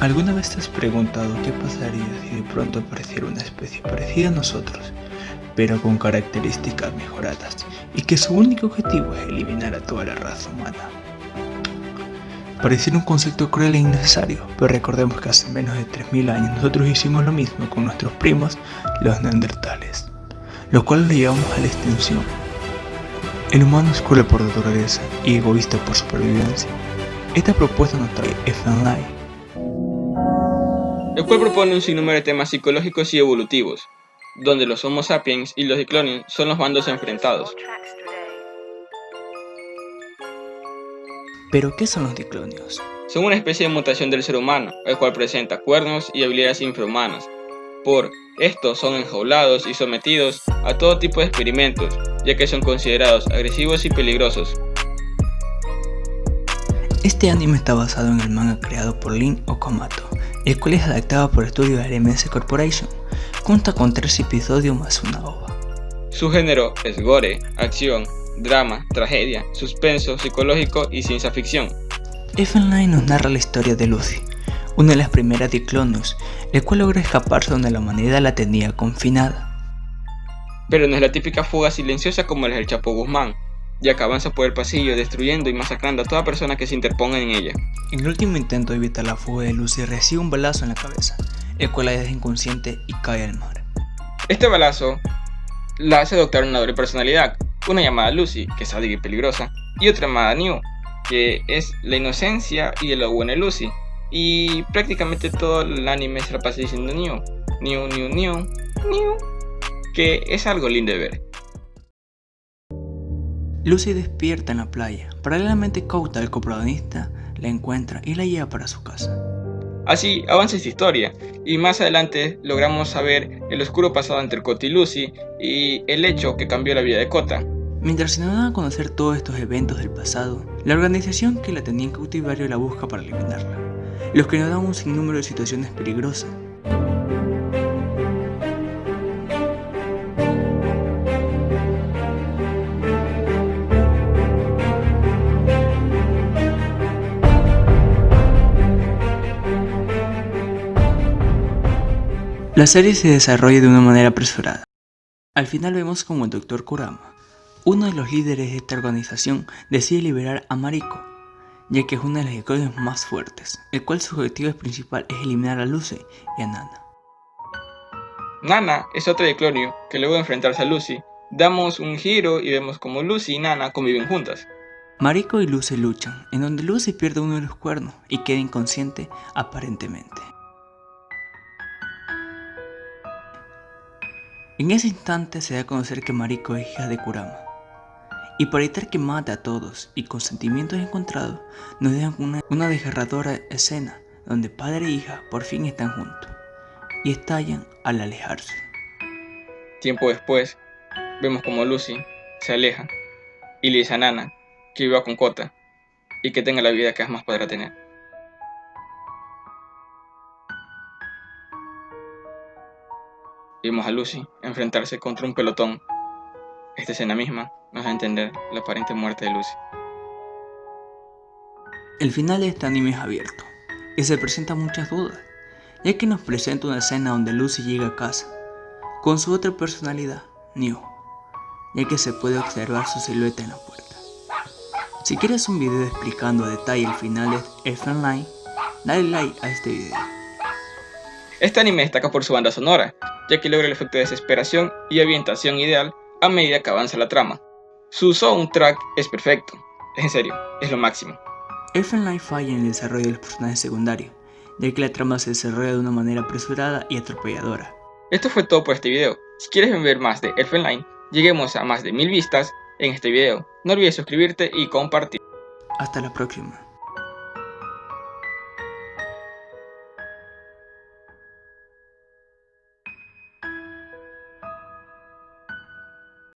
¿Alguna vez te has preguntado qué pasaría si de pronto apareciera una especie parecida a nosotros, pero con características mejoradas, y que su único objetivo es eliminar a toda la raza humana? Pareciera un concepto cruel e innecesario, pero recordemos que hace menos de 3.000 años nosotros hicimos lo mismo con nuestros primos, los neandertales, los cuales lo llevamos a la extinción. El humano es cruel por naturaleza y egoísta por supervivencia. Esta propuesta nos trae FNLI, el cual propone un sinnúmero de temas psicológicos y evolutivos, donde los Homo sapiens y los Diclonians son los bandos enfrentados. ¿Pero qué son los diclonios? Son una especie de mutación del ser humano, el cual presenta cuernos y habilidades infrahumanas. Por estos son enjaulados y sometidos a todo tipo de experimentos, ya que son considerados agresivos y peligrosos. Este anime está basado en el manga creado por Lin Okamoto, el cual es adaptado por estudio de RMS Corporation. Cuenta con tres episodios más una ova. Su género es gore, acción, drama, tragedia, suspenso, psicológico y ciencia ficción. F-Online nos narra la historia de Lucy, una de las primeras Diclonius, el cual logra escaparse donde la humanidad la tenía confinada. Pero no es la típica fuga silenciosa como la del Chapo Guzmán, ya que avanza por el pasillo destruyendo y masacrando a toda persona que se interponga en ella. En el último intento de evitar la fuga de Lucy recibe un balazo en la cabeza, el cual la deja inconsciente y cae al mar. Este balazo la hace adoptar una doble personalidad, una llamada Lucy, que es sádica y peligrosa, y otra llamada New, que es la inocencia y el lo buena Lucy. Y prácticamente todo el anime se la pasa diciendo New, New, New, New, New, que es algo lindo de ver. Lucy despierta en la playa. Paralelamente Kouta, el coprotagonista, la encuentra y la lleva para su casa. Así avanza esta historia, y más adelante logramos saber el oscuro pasado entre Kota y Lucy y el hecho que cambió la vida de Kota. Mientras se nos dan a conocer todos estos eventos del pasado, la organización que la tenía en cautiverio la busca para eliminarla, los que nos dan un sinnúmero de situaciones peligrosas, La serie se desarrolla de una manera apresurada. Al final vemos como el Dr. Kurama, uno de los líderes de esta organización, decide liberar a Mariko, ya que es una de las iconias más fuertes, el cual su objetivo principal es eliminar a Lucy y a Nana. Nana es otra Clonio que luego de enfrentarse a Lucy, damos un giro y vemos como Lucy y Nana conviven juntas. Mariko y Lucy luchan, en donde Lucy pierde uno de los cuernos y queda inconsciente aparentemente. En ese instante se da a conocer que Mariko es hija de Kurama. Y para evitar que mate a todos y con sentimientos encontrados, nos dejan una, desgarradora escena donde padre e hija por fin están juntos y estallan al alejarse. Tiempo después, vemos como Lucy se aleja y le dice a Nana que viva con Kota y que tenga la vida que jamás podrá tener. Vimos a Lucy enfrentarse contra un pelotón. Esta escena misma nos da a entender la aparente muerte de Lucy. El final de este anime es abierto y se presentan muchas dudas, ya que nos presenta una escena donde Lucy llega a casa con su otra personalidad, New, ya que se puede observar su silueta en la puerta. Si quieres un video explicando a detalle el final de Elf Online, dale like a este video. Este anime destaca por su banda sonora, ya que logra el efecto de desesperación y ambientación ideal a medida que avanza la trama. Su soundtrack es perfecto, en serio, es lo máximo. Elfen Light falla en el desarrollo de los personajes secundarios, ya que la trama se desarrolla de una manera apresurada y atropelladora. Esto fue todo por este video. Si quieres ver más de Elfen Light, lleguemos a más de mil vistas en este video. No olvides suscribirte y compartir. Hasta la próxima.